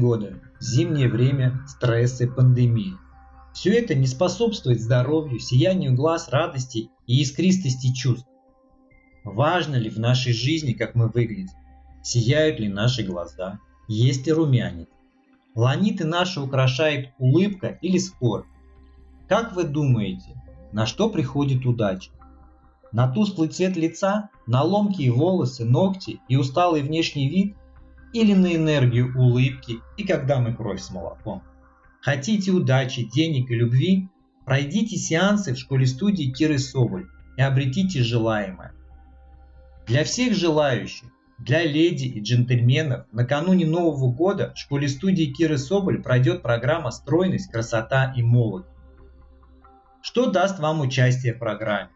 года, зимнее время, стрессы, пандемии. Все это не способствует здоровью, сиянию глаз, радости и искристости чувств. Важно ли в нашей жизни, как мы выглядим? Сияют ли наши глаза? Есть ли румянец? Ланиты наши украшает улыбка или скорбь? Как вы думаете, на что приходит удача? На тусклый цвет лица, на ломкие волосы, ногти и усталый внешний вид или на энергию улыбки и когда мы кровь с молоком. Хотите удачи, денег и любви? Пройдите сеансы в школе-студии Киры Соболь и обретите желаемое. Для всех желающих, для леди и джентльменов, накануне Нового года в школе-студии Киры Соболь пройдет программа «Стройность, красота и молодость». Что даст вам участие в программе?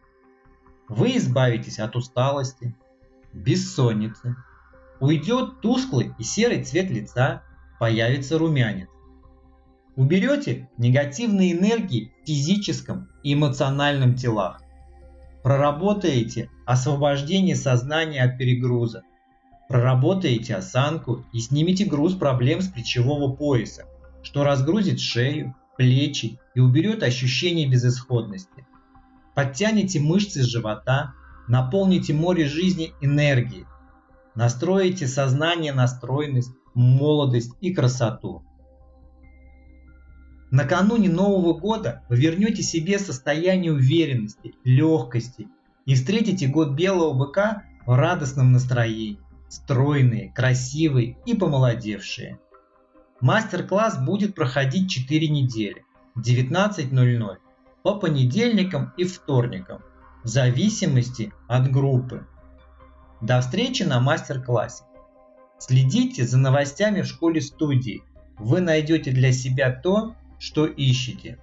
Вы избавитесь от усталости, бессонницы, Уйдет тусклый и серый цвет лица, появится румянец. Уберете негативные энергии в физическом и эмоциональном телах. Проработаете освобождение сознания от перегруза. Проработаете осанку и снимите груз проблем с плечевого пояса, что разгрузит шею, плечи и уберет ощущение безысходности. Подтяните мышцы живота, наполните море жизни энергией, Настроите сознание на стройность, молодость и красоту. Накануне Нового года вы вернете себе состояние уверенности, легкости и встретите год белого быка в радостном настроении, стройные, красивые и помолодевшие. Мастер-класс будет проходить 4 недели, 19.00, по понедельникам и вторникам, в зависимости от группы. До встречи на мастер-классе. Следите за новостями в школе-студии. Вы найдете для себя то, что ищете.